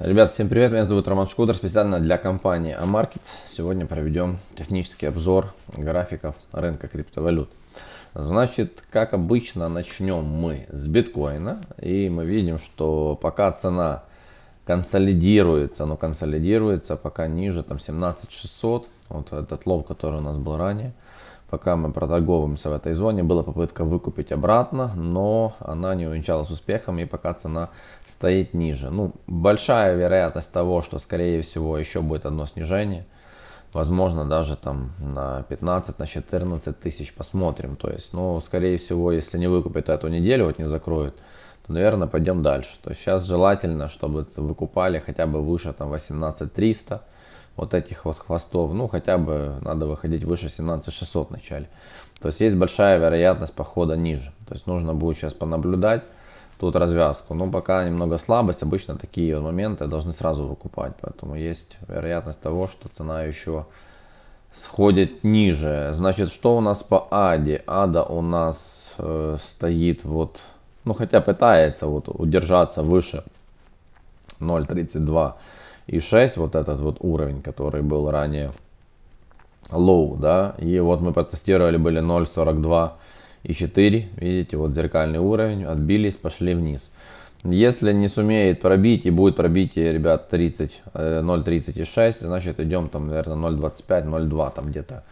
Ребят, всем привет, меня зовут Роман Шкудер, специально для компании Amarkets. Сегодня проведем технический обзор графиков рынка криптовалют. Значит, как обычно, начнем мы с биткоина. И мы видим, что пока цена консолидируется, но консолидируется пока ниже, там 17600, вот этот лов, который у нас был ранее пока мы проторговываемся в этой зоне. Была попытка выкупить обратно, но она не увенчалась успехом и пока цена стоит ниже. Ну, большая вероятность того, что скорее всего еще будет одно снижение. Возможно, даже там на 15, на 14 тысяч посмотрим. То есть, ну, скорее всего, если не выкупит эту неделю, вот не закроют, то, наверное, пойдем дальше. То есть сейчас желательно, чтобы выкупали хотя бы выше там 18 300 вот этих вот хвостов, ну хотя бы надо выходить выше 17600 в начале. То есть есть большая вероятность похода ниже. То есть нужно будет сейчас понаблюдать тут развязку. Но пока немного слабость, обычно такие моменты должны сразу выкупать. Поэтому есть вероятность того, что цена еще сходит ниже. Значит, что у нас по АДе? АДа у нас э, стоит вот, ну хотя пытается вот удержаться выше 0.32 и 6, вот этот вот уровень, который был ранее low, да, и вот мы протестировали, были 0.42 и 4, видите, вот зеркальный уровень, отбились, пошли вниз. Если не сумеет пробить и будет пробитие, ребят, 30, 0.36, э, значит идем там, наверное, 0.25, 0.2 там где-то.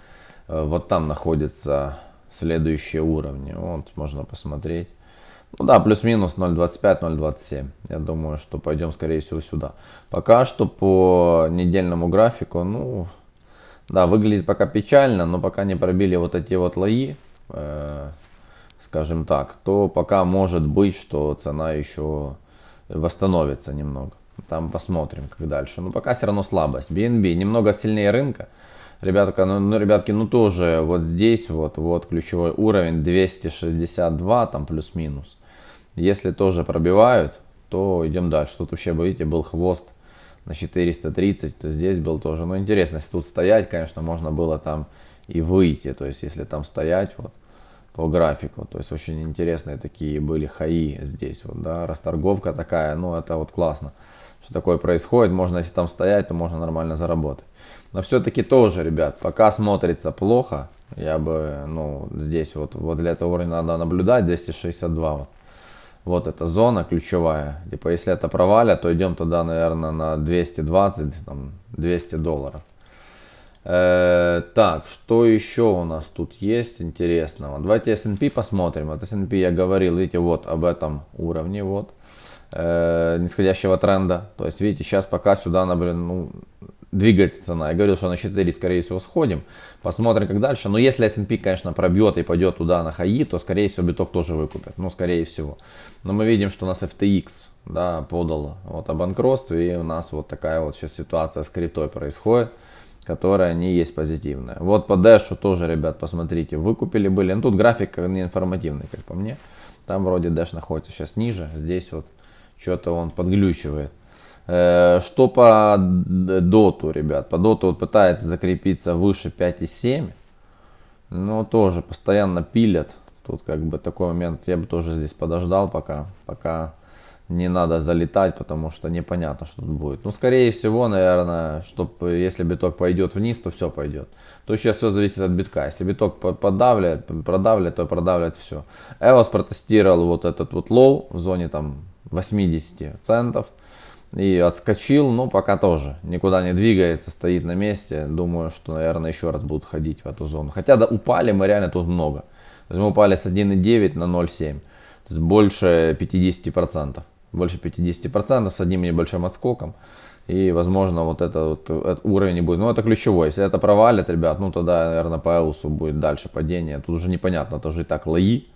Э, вот там находятся следующие уровни. Вот можно посмотреть. Ну да, плюс-минус 0.25-0.27. Я думаю, что пойдем, скорее всего, сюда. Пока что по недельному графику, ну, да, выглядит пока печально, но пока не пробили вот эти вот лои, э, скажем так, то пока может быть, что цена еще восстановится немного. Там посмотрим, как дальше. Но пока все равно слабость. BNB немного сильнее рынка. Ребятка, ну, ну, ребятки, ну тоже вот здесь вот, вот ключевой уровень 262, там плюс-минус. Если тоже пробивают, то идем дальше. Тут вообще, видите, был хвост на 430, то здесь был тоже. Ну, интересно, если тут стоять, конечно, можно было там и выйти. То есть, если там стоять, вот, по графику. То есть, очень интересные такие были хаи здесь, вот, да, расторговка такая, ну, это вот классно, что такое происходит. Можно, если там стоять, то можно нормально заработать. Но все-таки тоже, ребят, пока смотрится плохо, я бы, ну, здесь вот, вот для этого уровня надо наблюдать, 262 вот. Вот эта зона ключевая. Типа, если это провалят, то идем туда, наверное, на 220, там, 200 долларов. Э, так, что еще у нас тут есть интересного? Давайте S&P посмотрим. Вот S&P я говорил, видите, вот об этом уровне, вот, э, нисходящего тренда. То есть, видите, сейчас пока сюда, например, ну, двигается цена. Я говорил, что на 4, скорее всего, сходим. Посмотрим, как дальше. Но если S&P, конечно, пробьет и пойдет туда на хаи, то, скорее всего, биток тоже выкупит. Ну, скорее всего. Но мы видим, что у нас FTX да, подал вот о банкротстве. И у нас вот такая вот сейчас ситуация с криптой происходит которая не есть позитивная. Вот по Dash тоже, ребят, посмотрите, выкупили были. Ну, тут график не информативный, как по мне. Там вроде Dash находится сейчас ниже. Здесь вот что-то он подглючивает. Э, что по доту, ребят? По доту вот пытается закрепиться выше 5,7. Но тоже постоянно пилят. Тут как бы такой момент, я бы тоже здесь подождал пока, пока не надо залетать, потому что непонятно, что тут будет. Ну, скорее всего, наверное, чтобы если биток пойдет вниз, то все пойдет. То сейчас все зависит от битка. Если биток подавляет, продавливает, то продавливает все. EOS протестировал вот этот вот low в зоне там 80 центов и отскочил, но пока тоже никуда не двигается, стоит на месте. Думаю, что, наверное, еще раз будут ходить в эту зону. Хотя да, упали мы реально тут много. То есть мы упали с 1,9 на 0,7. То есть больше 50%. Больше 50% с одним небольшим отскоком. И, возможно, вот это вот этот уровень не будет. Ну, это ключевой. Если это провалит, ребят, ну, тогда, наверное, по Эусу будет дальше падение. Тут уже непонятно, это уже и так лои.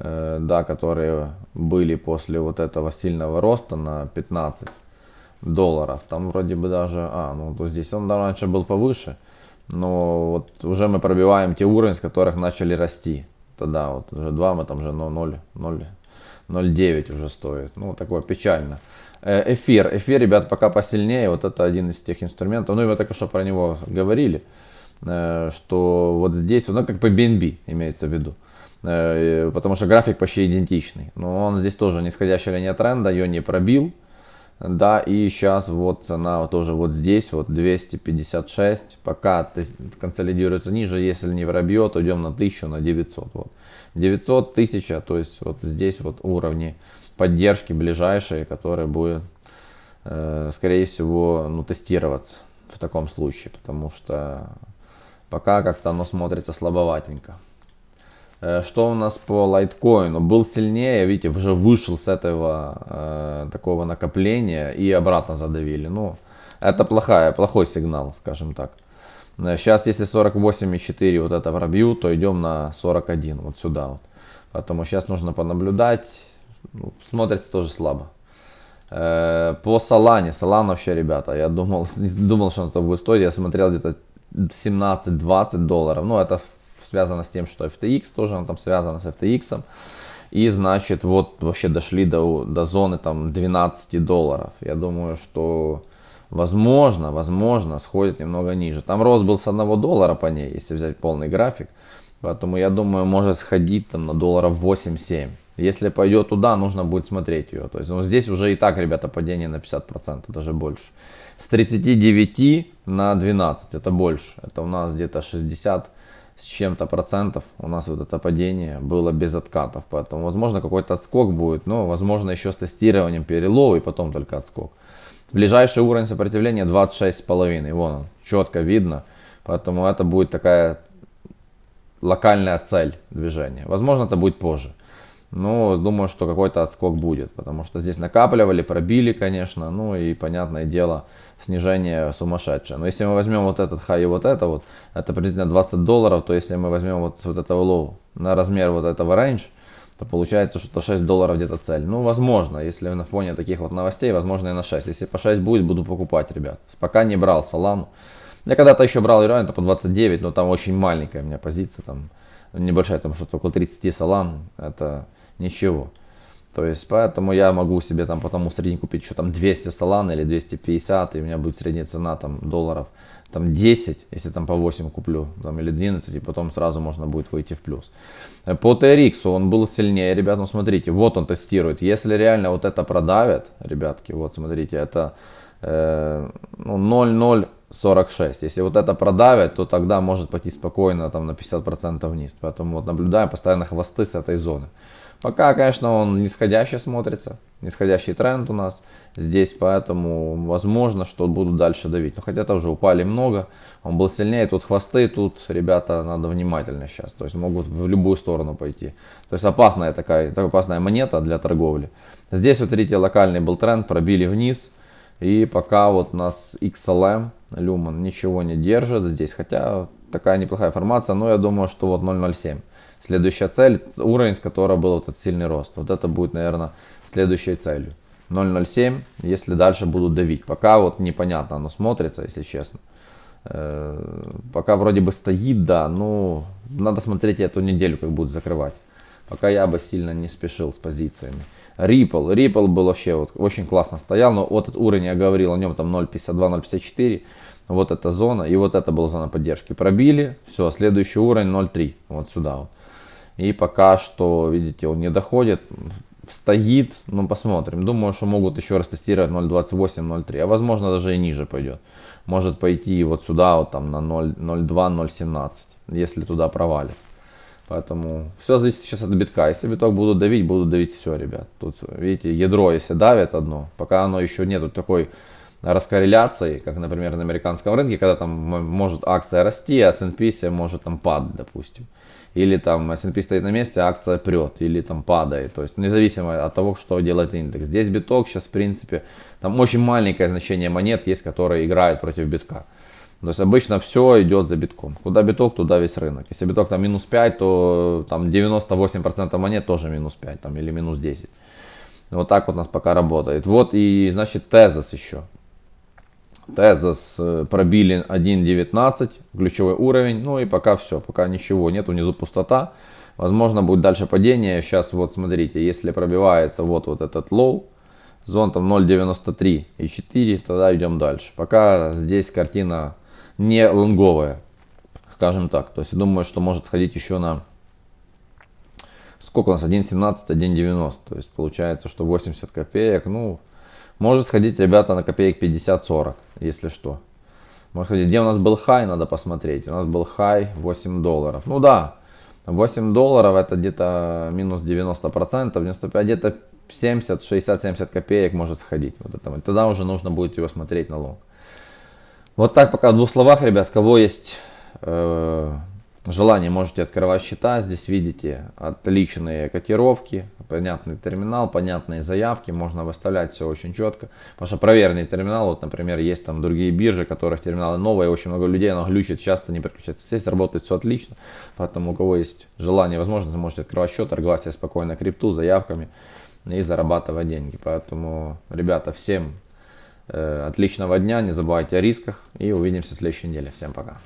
Э, да, которые были после вот этого сильного роста на 15 долларов. Там вроде бы даже, а, ну то здесь он раньше был повыше, но вот уже мы пробиваем те уровни, с которых начали расти. Тогда вот уже 2 мы там уже 0, 0, 0,9 уже стоит. Ну, такое печально. Э, эфир. Эфир, ребят, пока посильнее. Вот это один из тех инструментов. Ну, и мы только что про него говорили. Э, что вот здесь, ну, как по BNB имеется в виду. Э, потому что график почти идентичный. Но он здесь тоже нисходящая линия тренда, ее не пробил. Да, и сейчас вот цена тоже вот здесь, вот 256. Пока консолидируется ниже, если не пробьет, идем на 1000, на 900. Вот. 900, 1000, то есть вот здесь вот уровни поддержки ближайшие, которые будут, э, скорее всего, ну, тестироваться в таком случае, потому что пока как-то оно смотрится слабоватенько. Э, что у нас по лайткоину? Был сильнее, видите, уже вышел с этого э, такого накопления и обратно задавили. Ну, это плохая, плохой сигнал, скажем так. Сейчас, э, если 48,4 вот это пробью, то идем на 41, вот сюда вот. Поэтому сейчас нужно понаблюдать. Ну, смотрится тоже слабо. Э, по Солане, Солан вообще, ребята, я думал, думал, что он будет стоить. Я смотрел где-то 17-20 долларов. Ну, это связано с тем, что FTX тоже он там связано с FTX. И значит, вот вообще дошли до, до зоны там 12 долларов. Я думаю, что возможно, возможно, сходит немного ниже. Там рост был с 1 доллара по ней, если взять полный график. Поэтому я думаю, может сходить там на долларов 8-7. Если пойдет туда, нужно будет смотреть ее. То есть ну, здесь уже и так, ребята, падение на 50%, даже больше. С 39 на 12, это больше. Это у нас где-то 60 с чем-то процентов у нас вот это падение было без откатов. Поэтому, возможно, какой-то отскок будет, но, возможно, еще с тестированием перелова и потом только отскок. Ближайший уровень сопротивления 26,5. Вон он, четко видно. Поэтому это будет такая локальная цель движения. Возможно, это будет позже. Но думаю, что какой-то отскок будет, потому что здесь накапливали, пробили, конечно, ну и, понятное дело, снижение сумасшедшее. Но если мы возьмем вот этот хай и вот это вот, это приблизительно 20 долларов, то если мы возьмем вот, вот этого low на размер вот этого range, то получается, что 6 долларов где-то цель. Ну, возможно, если на фоне таких вот новостей, возможно и на 6. Если по 6 будет, буду покупать, ребят. Пока не брал Солану. Я когда-то еще брал реально по 29, но там очень маленькая у меня позиция, там небольшая, там что-то около 30 Солан, это ничего. То есть, поэтому я могу себе там потом средний купить еще там 200 Solana или 250, и у меня будет средняя цена там долларов там 10, если там по 8 куплю, там или 11, и потом сразу можно будет выйти в плюс. По TRX он был сильнее, ребят, ну смотрите, вот он тестирует. Если реально вот это продавят, ребятки, вот смотрите, это э, ну, 0,046. Если вот это продавят, то тогда может пойти спокойно там на 50% вниз. Поэтому вот наблюдаем постоянно хвосты с этой зоны. Пока, конечно, он нисходящий смотрится, нисходящий тренд у нас здесь, поэтому возможно, что будут дальше давить. Но хотя тоже упали много, он был сильнее, тут хвосты, тут, ребята, надо внимательно сейчас, то есть могут в любую сторону пойти. То есть опасная такая, такая опасная монета для торговли. Здесь, вот видите, локальный был тренд, пробили вниз, и пока вот у нас XLM, Lumen ничего не держит здесь, хотя такая неплохая формация, но я думаю, что вот 0.07. Следующая цель, уровень, с которого был вот этот сильный рост. Вот это будет, наверное, следующей целью. 0.07, если дальше будут давить. Пока вот непонятно оно смотрится, если честно. Э, пока вроде бы стоит, да, но надо смотреть эту неделю, как будут закрывать. Пока я бы сильно не спешил с позициями. Ripple. Ripple был вообще вот очень классно стоял, но вот этот уровень, я говорил о нем, там 0.52, 0.54. Вот эта зона, и вот это была зона поддержки. Пробили, все, следующий уровень 0.3, вот сюда вот. И пока что, видите, он не доходит, стоит, ну посмотрим. Думаю, что могут еще раз тестировать 0.28, 0.3, а возможно даже и ниже пойдет. Может пойти вот сюда, вот там на 0.02, 0.17, если туда провалит. Поэтому все зависит сейчас от битка. Если биток будут давить, будут давить все, ребят. Тут, видите, ядро, если давит одно, пока оно еще нету такой раскорреляции, как, например, на американском рынке, когда там может акция расти, а S&P может там падать, допустим или там S&P стоит на месте, а акция прет, или там падает. То есть независимо от того, что делает индекс. Здесь биток сейчас, в принципе, там очень маленькое значение монет есть, которые играют против битка. То есть обычно все идет за битком. Куда биток, туда весь рынок. Если биток там минус 5, то там 98% монет тоже минус 5 там, или минус 10. Вот так вот у нас пока работает. Вот и значит Tezos еще. Tezos э, пробили 1.19, ключевой уровень. Ну и пока все, пока ничего нет, внизу пустота. Возможно будет дальше падение. Сейчас вот смотрите, если пробивается вот, вот этот low, зон там 0.93 и 4, тогда идем дальше. Пока здесь картина не лонговая, скажем так. То есть я думаю, что может сходить еще на сколько у нас 1.17, 1.90. То есть получается, что 80 копеек, ну Может сходить, ребята, на копеек 50-40, если что. Может сходить. Где у нас был хай, надо посмотреть. У нас был хай 8 долларов. Ну да, 8 долларов это где-то минус 90%, 95, где-то 70, 60, 70 копеек может сходить. Вот это. Тогда уже нужно будет его смотреть на лонг. Вот так пока в двух словах, ребят, кого есть э, желание, можете открывать счета. Здесь видите отличные котировки, понятный терминал, понятные заявки. Можно выставлять все очень четко. Потому что проверенный терминал, вот, например, есть там другие биржи, которых терминалы новые, очень много людей, оно глючит, часто не переключается. Здесь работает все отлично. Поэтому у кого есть желание, возможность, можете открывать счет, торговать себе спокойно крипту, заявками и зарабатывать деньги. Поэтому, ребята, всем отличного дня, не забывайте о рисках и увидимся в следующей неделе. Всем пока.